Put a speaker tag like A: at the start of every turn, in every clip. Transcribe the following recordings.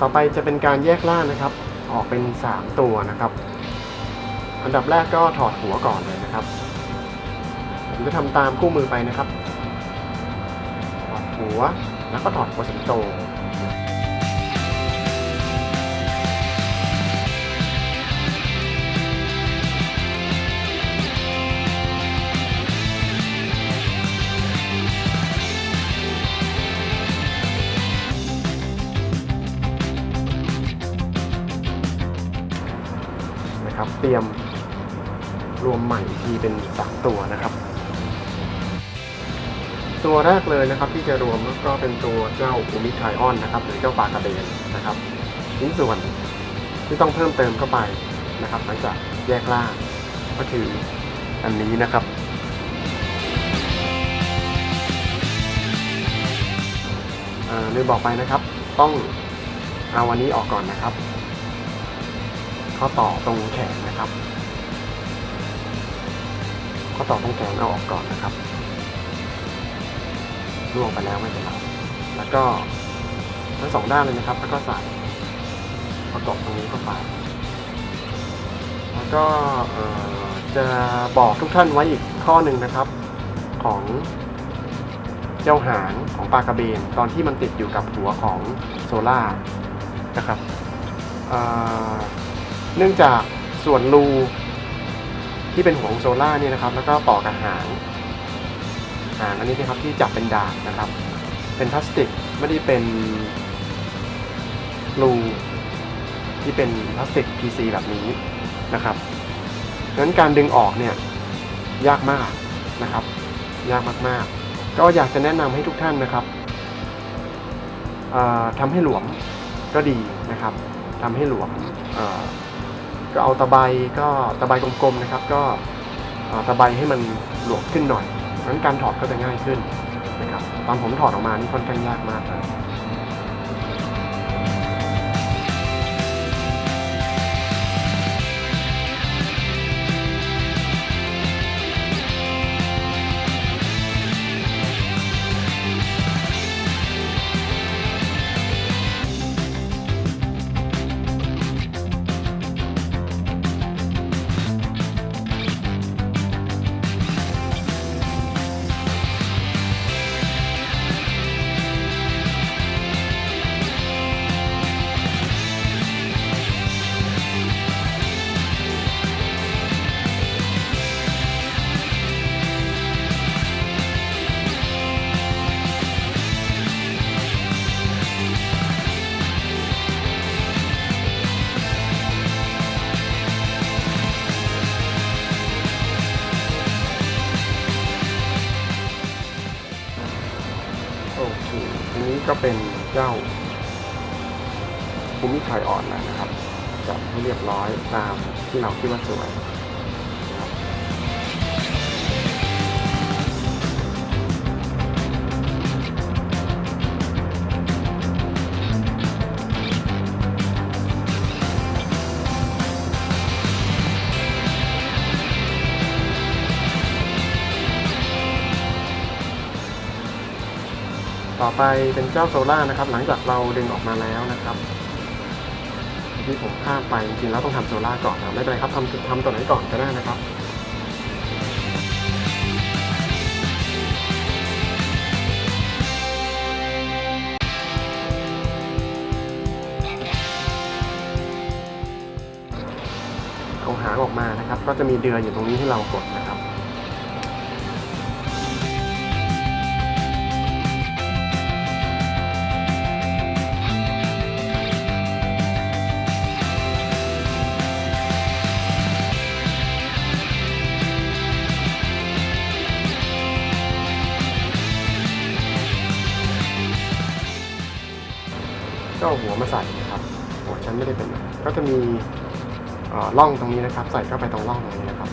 A: ต่อไปจะเป็นการแยกล่างนะครับ ออกเป็น 3 ตัวนะครับ อันดับแรกก็ถอดหัวก่อนเลยนะครับผมจะทำตามคู่มือไปนะครับ ถอดหัวแล้วก็ถอดหัวสิงโต รียมรวมใหม่อีกทีเป็น3ตัวนะครับ ตัวแรกเลยนะครับที่จะรวมก็เป็นตัวเจ้าอูมิไทออนนะครับ หรือเจ้าปลากระเบนนะครับชิ้นส่วนที่ต้องเพิ่มเติมเข้าไปนะครับ หลังจากแยกล่างก็คืออันนี้นะครับอ่าลืมบอกไปนะครับ ต้องเอาวันนี้ออกก่อนนะครับ ข้อต่อตรงแขนนะครับข้อต่อตรงแขนเอาออกก่อนนะครับล่วงไปแล้วไม่เป็นไรแล้วก็ทั้งสองด้านเลยนะครับแล้วก็ใส่ประกอบตรงนี้เข้าไปแล้วก็จะบอกทุกท่านไว้อีกข้อหนึ่งนะครับ ของเจ้าหางของปลากระเบน ตอนที่มันติดอยู่กับหัวของโซล่านะครับ เนื่องจากส่วนรูที่เป็นหัวของโซล่าเนี่ยนะครับ แล้วก็ต่อกับหาง หางอันนี้นะครับที่จับเป็นดาบนะครับ เป็นพลาสติกไม่ได้เป็นรูที่เป็นพลาสติก PC แบบนี้นะครับดังนั้นการดึงออกเนี่ยยากมากนะครับ ยากมากๆ ก็อยากจะแนะนำให้ทุกท่านนะครับทำให้หลวมก็ดีนะครับทำให้หลวมอ ก็เอาตะไบก็ตะไบกลมๆนะครับ ก็ตะไบให้มันหลวมขึ้นหน่อยเพราะงั้นการถอดก็จะง่ายขึ้นนะครับตอนผมถอดออกมานี่ค่อนข้างยากมากนะ เคทีนี้ก็เป็นเจ้าภูมิไทยอ่อนนะครับจับให้เรียบร้อยตามที่เราคิดว่าสวย ต่อไปเป็นเจ้าโซล่านะครับ หลังจากเราดึงออกมาแล้วนะครับที่ผมข้ามไปจริงๆแล้วต้องทำโซล่าก่อนนะไม่เป็นไรครับทำทำตัวไหนก่อนก็ได้นะครับเอาหางออกมานะครับ ก็จะมีเดือยอยู่ตรงนี้ให้เรากดนะครับ หัวฉันไม่ได้เป็นก็จะมีล่อร่องตรงนี้นะครับ ใส่เข้าไปตรงร่องตรงนี้นะครับ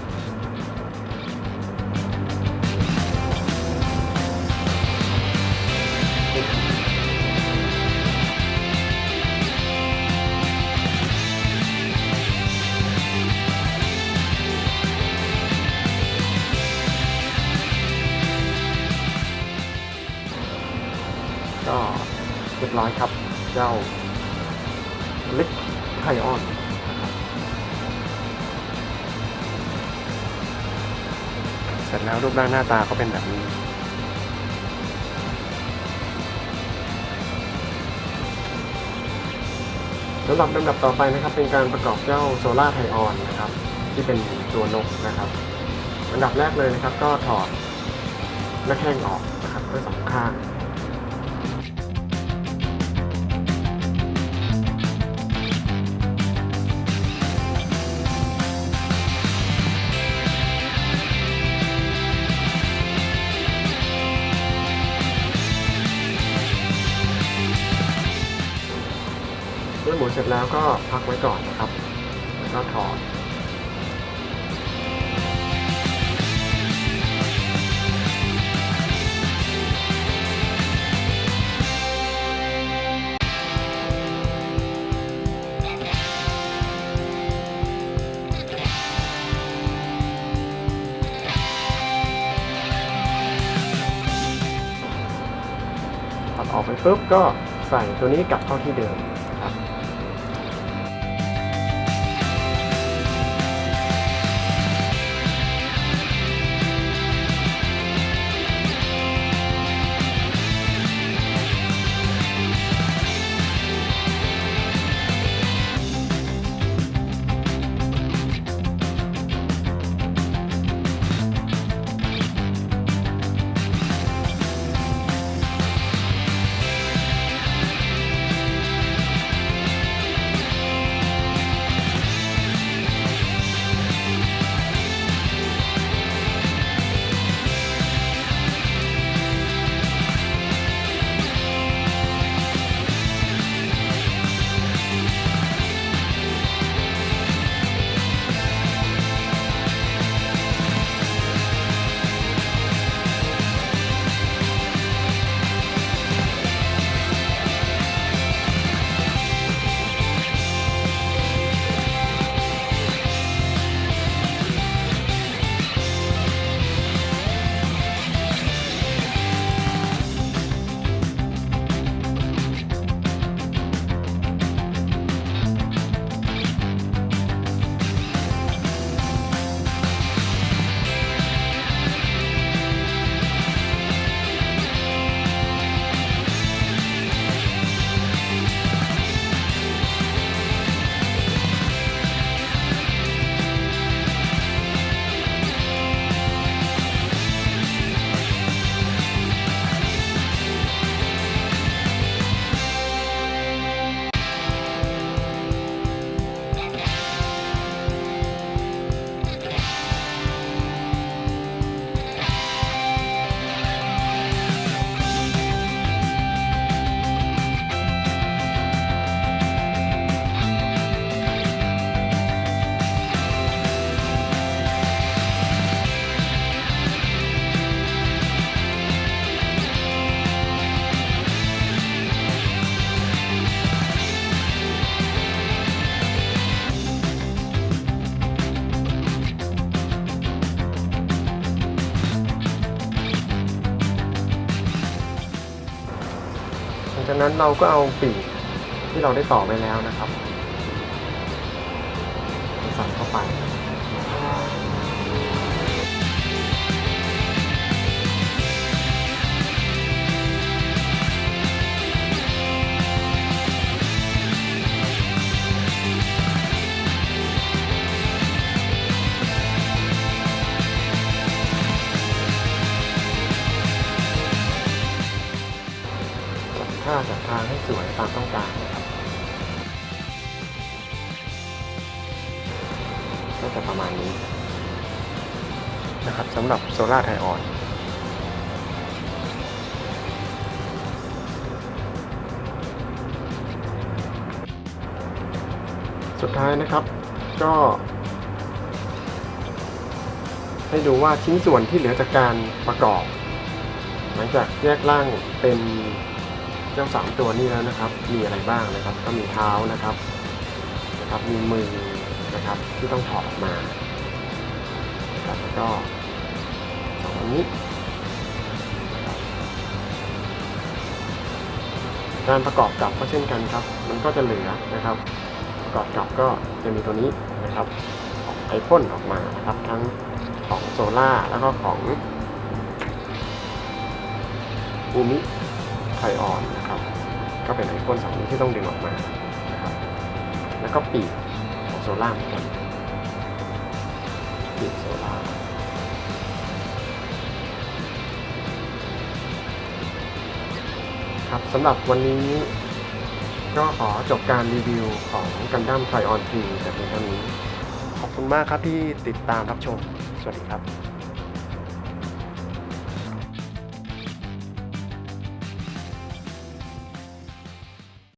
A: ก็เรียบร้อยครับ เจ้า เล็กไทออนเสร็จแล้วรูปร่างหน้าตาก็เป็นแบบนี้ สำหรับลำดับต่อไปนะครับ เป็นการประกอบเจ้าโซล่าไทออนนะครับ ที่เป็นตัวนกนะครับอันดับแรกเลยนะครับ ก็ถอดหน้าแข้งออกนะครับด้วยสองข้าง ร็จแล้วก็พักไว้ก่อนนะครับ แล้วก็ถอดตัดออกไปปุ๊บก็ใส่ตัวนี้กลับเข้าที่เดิม งจากนั้นเราก็เอาปีกที่เราได้ต่อไปแล้วนะครับใส่เข้าไปางให้สวยตามต้องการนะครับก็จะประมาณนี้นะครับสำหรับโซล่าไทออนสุดท้ายนะครับก็ให้ดูว่าชิ้นส่วนที่เหลือจากการประกอบ หลังจากแยกร่างเป็น เจ้าสามตัวนี้แล้วนะครับ มีอะไรบ้างนะครับ ก็มีเท้านะครับนะครับ มีมือนะครับที่ต้องถอดออกมาครับแล้วก็สองอันนี้การประกอบกับก็เช่นกันครับ มันก็จะเหลือนะครับ ประกอบกับก็จะมีตัวนี้นะครับของไอพ่นออกมานะครับทั้งของโซล่าแล้วก็ของอูมิไทออน ก็เป็นไอพ่นสองนี้ที่ต้องดึงออกมานะครับแล้วก็ปีกของโซล่าเหมือนกันปีกโซล่าครับสำหรับวันนี้ก็ขอจบการรีวิวของกันดั้มไทออนทีแต่เพียงเท่านี้ ขอบคุณมากครับที่ติดตามรับชม สวัสดีครับ